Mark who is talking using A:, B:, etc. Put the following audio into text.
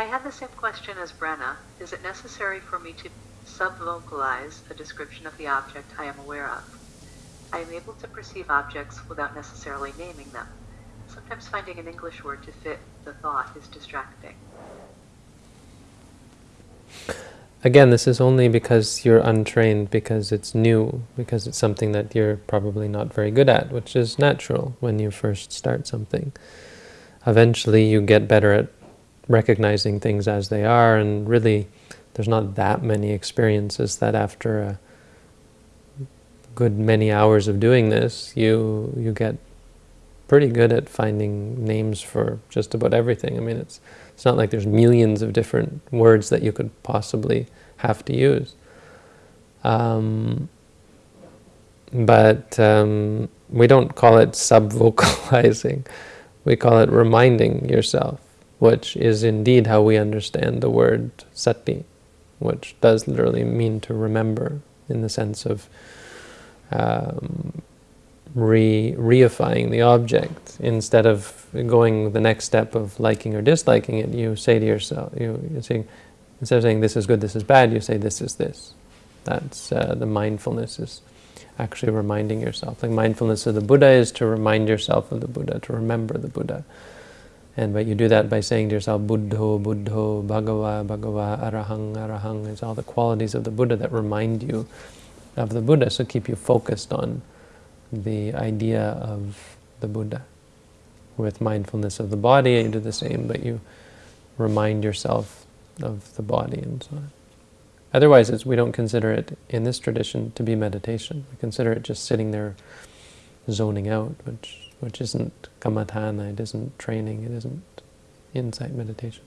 A: I had the same question as Brenna. Is it necessary for me to sub-vocalize a description of the object I am aware of? I am able to perceive objects without necessarily naming them. Sometimes finding an English word to fit the thought is distracting.
B: Again, this is only because you're untrained, because it's new, because it's something that you're probably not very good at, which is natural when you first start something. Eventually you get better at recognizing things as they are, and really there's not that many experiences that after a good many hours of doing this, you you get pretty good at finding names for just about everything. I mean, it's it's not like there's millions of different words that you could possibly have to use. Um, but um, we don't call it sub-vocalizing. We call it reminding yourself, which is indeed how we understand the word sati, which does literally mean to remember in the sense of um, re reifying the object instead of going the next step of liking or disliking it. You say to yourself, you, you say, instead of saying this is good, this is bad, you say this is this. That's uh, the mindfulness is actually reminding yourself. Like mindfulness of the Buddha is to remind yourself of the Buddha, to remember the Buddha. And but you do that by saying to yourself, Buddho, Buddho, Bhagava, Bhagava, Arahang, Arahang. It's all the qualities of the Buddha that remind you of the Buddha, so keep you focused on the idea of the Buddha. With mindfulness of the body, you do the same, but you remind yourself of the body and so on. Otherwise, we don't consider it, in this tradition, to be meditation. We consider it just sitting there zoning out, which, which isn't kammatthana, it isn't training, it isn't insight meditation.